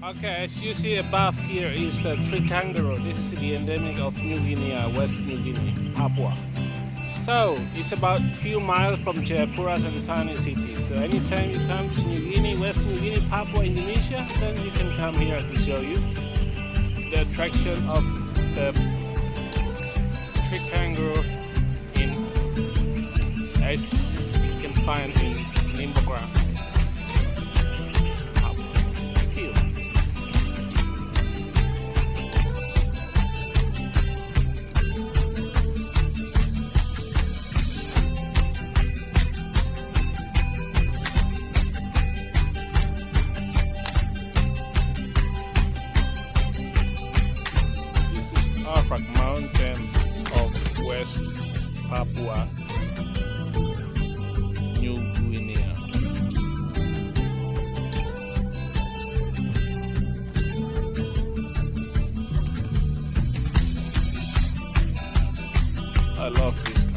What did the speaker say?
Okay, as you see above here is the tree kangaroo. This is the endemic of New Guinea, uh, West New Guinea, Papua. So, it's about a few miles from Jayapura as a tiny city. So anytime you come to New Guinea, West New Guinea, Papua, Indonesia, then you can come here to show you the attraction of the tree kangaroo in, as you can find in Arfak Mountain of West Papua New Guinea. I love this